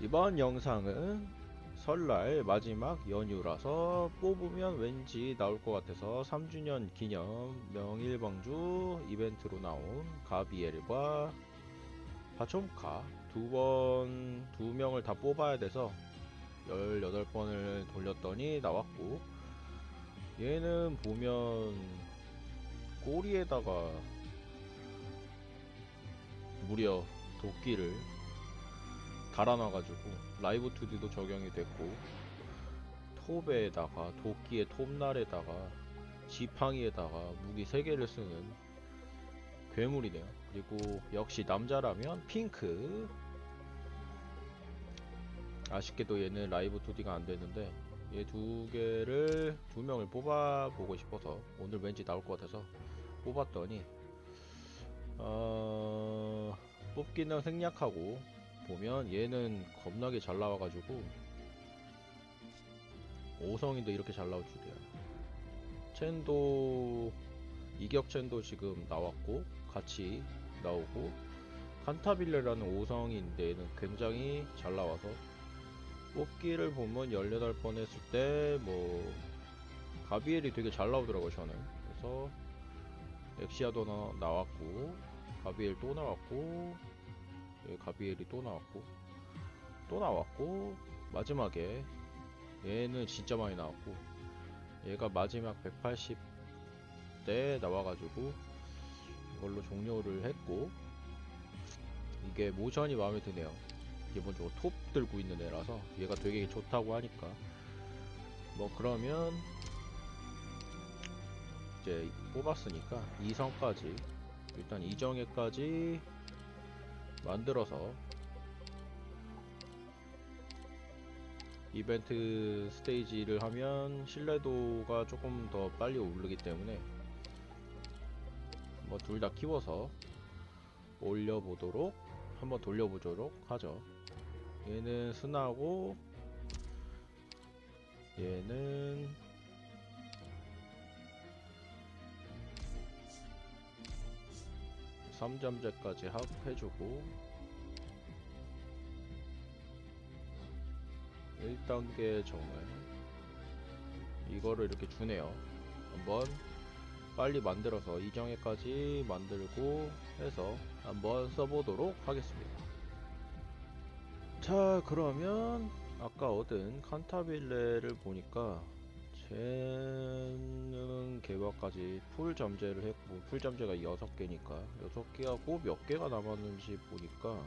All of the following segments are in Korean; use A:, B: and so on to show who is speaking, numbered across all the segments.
A: 이번 영상은 설날 마지막 연휴라서 뽑으면 왠지 나올 것 같아서 3주년 기념 명일방주 이벤트로 나온 가비엘과 바촘카 두 번, 두 명을 다 뽑아야 돼서 18번을 돌렸더니 나왔고 얘는 보면 꼬리에다가 무려 도끼를 달아놔가지고 라이브 2D도 적용이 됐고 톱에다가 도끼의 톱날에다가 지팡이에다가 무기 3개를 쓰는 괴물이네요. 그리고 역시 남자라면 핑크. 아쉽게도 얘는 라이브 2D가 안되는데 얘 두 개를 두 명을 뽑아보고 싶어서 오늘 왠지 나올 것 같아서 뽑았더니 어... 뽑기는 생략하고 보면 얘는 겁나게 잘 나와가지고 5성인도 이렇게 잘 나올 줄이야 첸도 이격 첸도 지금 나왔고 같이 나오고 칸타빌레라는 5성인데 얘는 굉장히 잘 나와서 뽑기를 보면 18번 했을 때 뭐 가비엘이 되게 잘 나오더라고요 저는. 그래서 엑시아도 나, 나왔고 가비엘 또 나왔고 예, 가비엘이 또 나왔고 또 나왔고 마지막에 얘는 진짜 많이 나왔고 얘가 마지막 180대 나와가지고 이걸로 종료를 했고 이게 모션이 마음에 드네요. 기본적으로 톱 들고 있는 애라서 얘가 되게 좋다고 하니까. 뭐 그러면 이제 뽑았으니까 2성까지 일단 이정예까지 만들어서 이벤트 스테이지를 하면 신뢰도가 조금 더 빨리 오르기 때문에 뭐 둘 다 키워서 올려보도록 한번 돌려보도록 하죠. 얘는 스나고 얘는 3점제까지 해주고 1단계 정을 이거를 이렇게 주네요. 한번 빨리 만들어서 이정회까지 만들고 해서 한번 써보도록 하겠습니다. 자 그러면 아까 얻은 칸타빌레를 보니까 쟤는 개화까지 풀 잠재를 했고 풀 잠재가 6개니까 6개하고 몇 개가 남았는지 보니까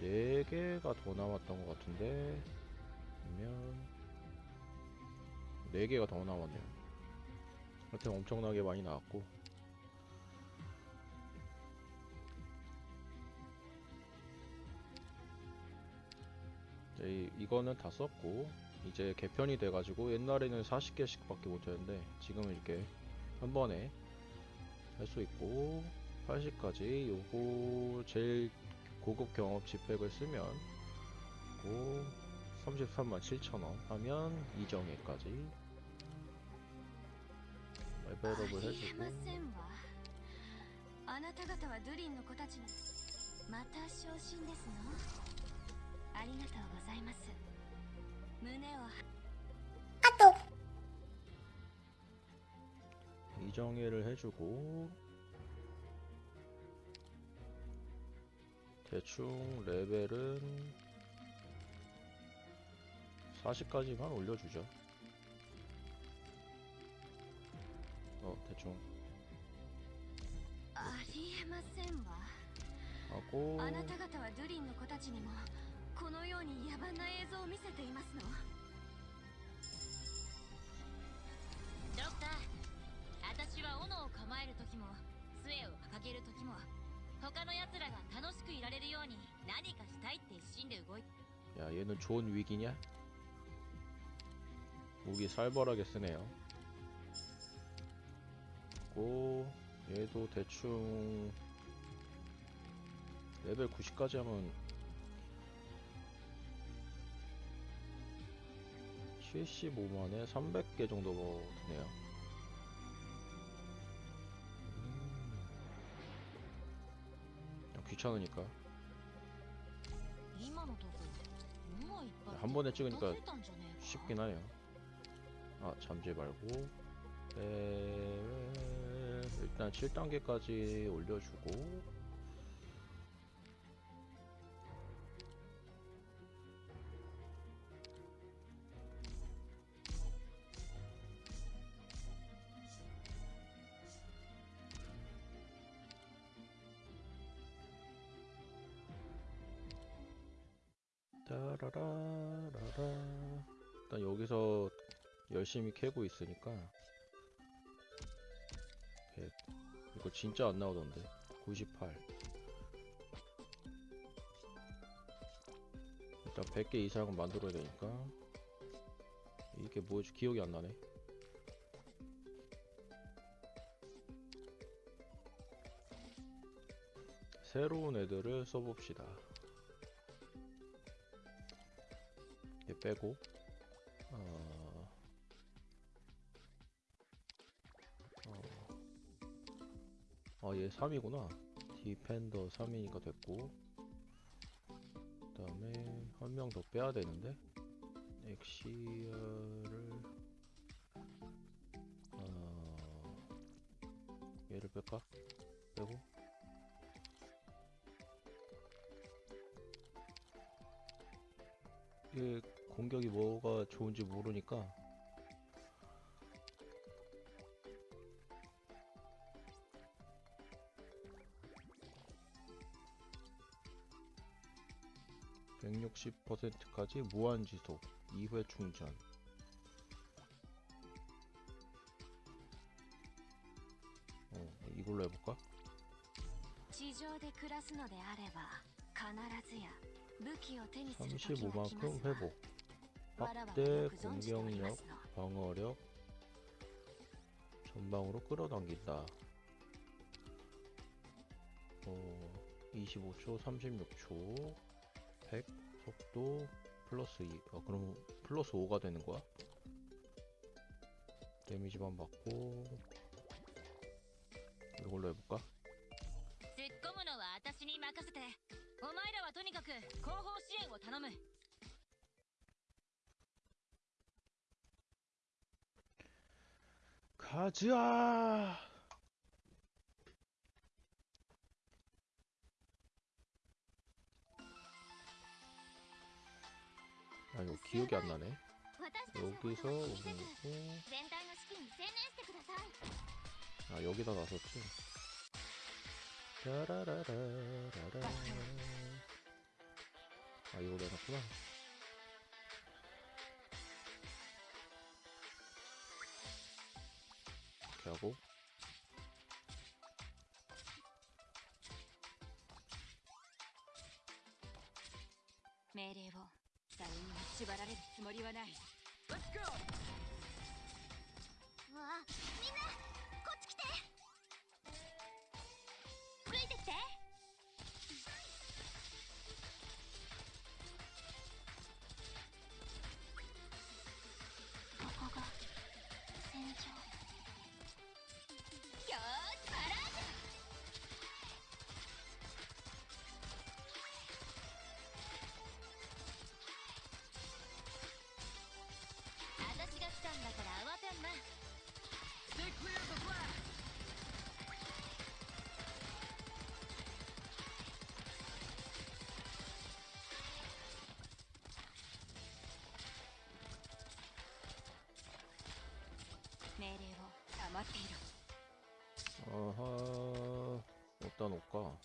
A: 4개가 더 남았던 것 같은데 그러면 4개가 더 남았네요. 하여튼 엄청나게 많이 나왔고. 이제 이거는 다 썼고 이제 개편이 돼가지고 옛날에는 40개씩 밖에 못했는데 지금은 이렇게 한 번에 할 수 있고 80까지 요거 제일 고급 경험치 팩을 쓰면 고 33만 7천원 하면 이정회까지 레벨업을
B: ありえ
A: 해주고
B: ませんわあなた方はドゥリンの子たちにまた昇進ですのありがとうございます 카톡
A: 이정해를 해주고 대충 레벨은 40까지만 올려주죠. 어 대충. 하고
B: あなた方はドゥリンの子たちにもこのように野蛮な映像を見せていますの
C: ドクター私は斧を構える時も杖を掲げる時も他の奴らが楽しくいられるように何かしたいって一心で動いて
A: 야 얘는 좋은 위기냐? 무기 살벌하게 쓰네요 고 얘도 대충 레벨 90까지 하면 75만에 300개 정도 뭐 되네요. 음. 귀찮으니까. 한 번에 찍으니까 쉽긴 하네요. 아 잠재 말고. 에... 일단 7단계까지 올려주고. 일단 여기서 열심히 캐고 있으니까 100 이거 진짜 안 나오던데. 98 일단 100개 이상은 만들어야 되니까 이게 뭐지 기억이 안 나네. 새로운 애들을 써봅시다 빼고 어... 어... 아, 얘 3이구나. 디펜더 3이니까 됐고. 그 다음에 한 명 더 빼야 되는데. 엑시어를 어... 얘를 뺄까? 빼고 이게 공격이 뭐가 좋은지 모르니까 (160%까지) 무한 지속 2회 충전 어 이걸로 해볼까?
B: 地上で暮らすのであれば必ずや武器を手にする時が来ます
A: 35만큼
B: わ
A: 회복
B: わらわも
A: 확대 공격력, 방어력, 전방으로 끌어당긴다. 어, 25초, 36초, 100, 속도, 플러스 2. 아, 어, 그럼 플러스 5가 되는 거야? 데미지만 받고 이걸로 해볼까? 가자. 아 이거 기억이 안 나네. 여기서
B: 오는 거고.
A: 아 여기다 나섰지. 라라라라라라. 아 이거 내놨구나. 이렇게 하고
C: 命令を誰にも縛られるつもりはない Let's go!
B: うわみんな
C: 命令を黙っていろ
A: 아하 어디다 놓을까?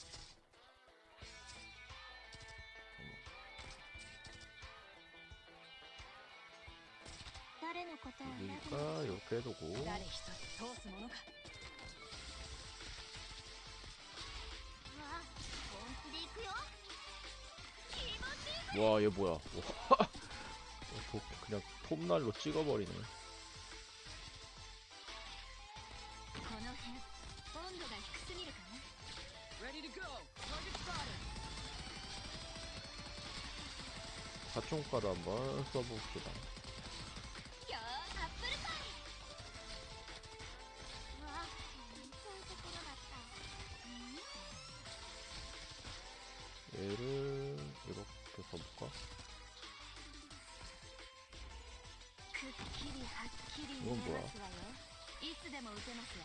B: 誰のことを選ぶの
A: 그러니까 이렇게 해두고
C: 誰一人通すものか
B: うわ本気で行くよ気持ちいい
A: 와 얘 뭐야 와, 도- 그냥 톱날로 찍어버리네
C: 温度が低すぎるかな
D: Ready to go. Target spotted.
A: 사총가루 한번 써봅시다
C: よーアップルパイ
B: うわそういうところだった
A: 얘를 이렇게 써볼까? 볼까?
B: くっきりはっきり見えますわよいつでも撃てますわ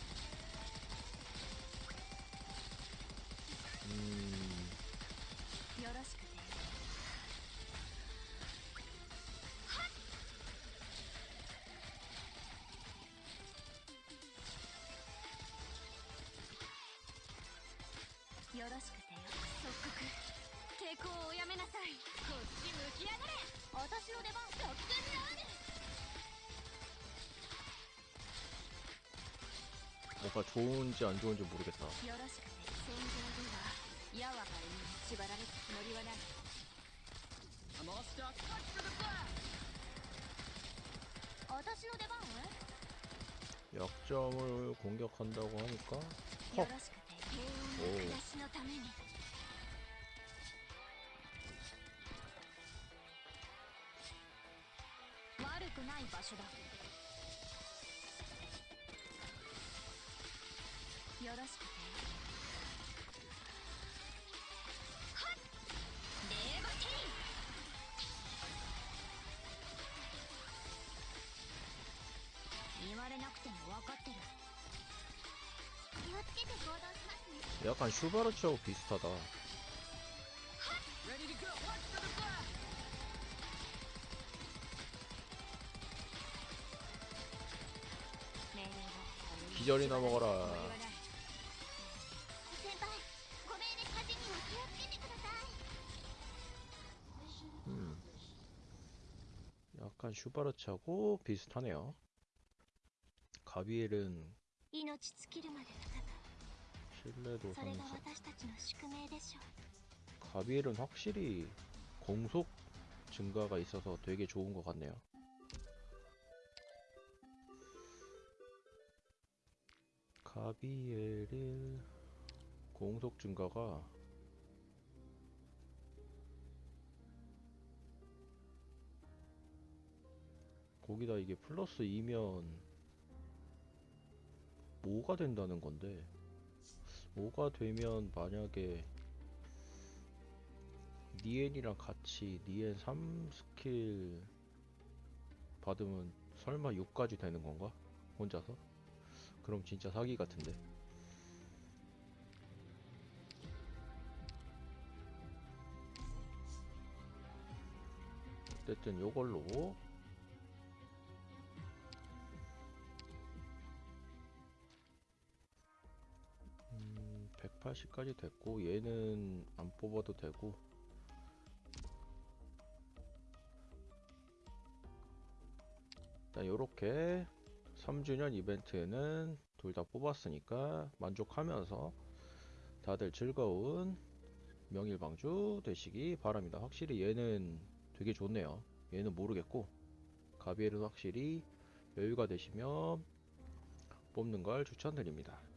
B: よろしくてよよろしくてよ即刻抵抗をおやめなさい
C: こっち向きやがれ
B: 私の出番特権である
A: 뭔가 좋은지 안 좋은지 모르겠다.
B: 矢は歩みに縛られるつもりはない
D: I'm all stocked. Watch for the flag.
B: 私の出番は
A: 약점을 공격한다고 하니까
B: よろし
A: 약간 슈바르츠하고 비슷하다. 기절이나 먹어라. 음. 약간 슈바르츠하고 비슷하네요. 가비엘은 신뢰도 상승 가비엘은 확실히 공속 증가가 있어서 되게 좋은 것 같네요. 가비엘의 공속 증가가 거기다 이게 플러스 2면 뭐가 된다는 건데? 뭐가 되면 만약에 니엔이랑 같이 니엔 3 스킬 받으면 설마 6까지 되는 건가? 혼자서? 그럼 진짜 사기 같은데. 어쨌든 요걸로 180까지 됐고 얘는 안 뽑아도 되고 일단 요렇게 3주년 이벤트에는 둘 다 뽑았으니까 만족하면서 다들 즐거운 명일방주 되시기 바랍니다. 확실히 얘는 되게 좋네요. 얘는 모르겠고 가비엘은 확실히 여유가 되시면 뽑는 걸 추천드립니다.